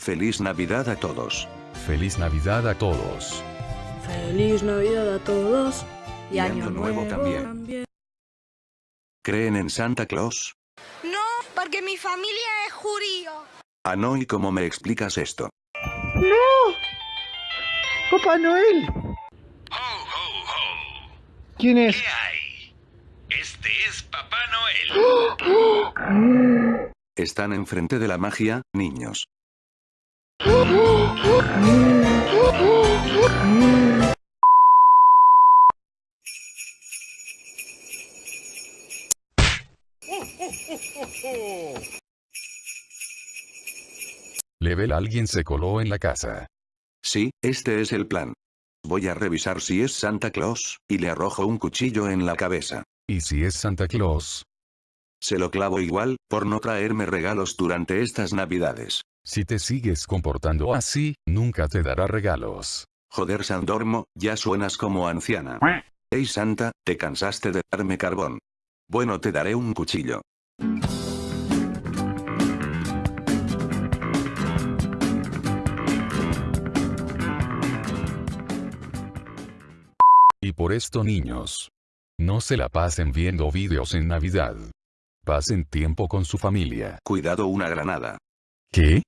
Feliz Navidad a todos. Feliz Navidad a todos. Feliz Navidad a todos. Y Año Nuevo también. ¿Creen en Santa Claus? No, porque mi familia es judío. Ah, no, ¿y cómo me explicas esto? ¡No! ¡Papá Noel! ¿Quién es? ¿Qué hay? Este es Papá Noel. Están enfrente de la magia, niños. Level alguien se coló en la casa. Sí, este es el plan. Voy a revisar si es Santa Claus, y le arrojo un cuchillo en la cabeza. ¿Y si es Santa Claus? Se lo clavo igual, por no traerme regalos durante estas navidades. Si te sigues comportando así, nunca te dará regalos. Joder Sandormo, ya suenas como anciana. Ey Santa, ¿te cansaste de darme carbón? Bueno te daré un cuchillo. Y por esto niños. No se la pasen viendo vídeos en Navidad. Pasen tiempo con su familia. Cuidado una granada. ¿Qué?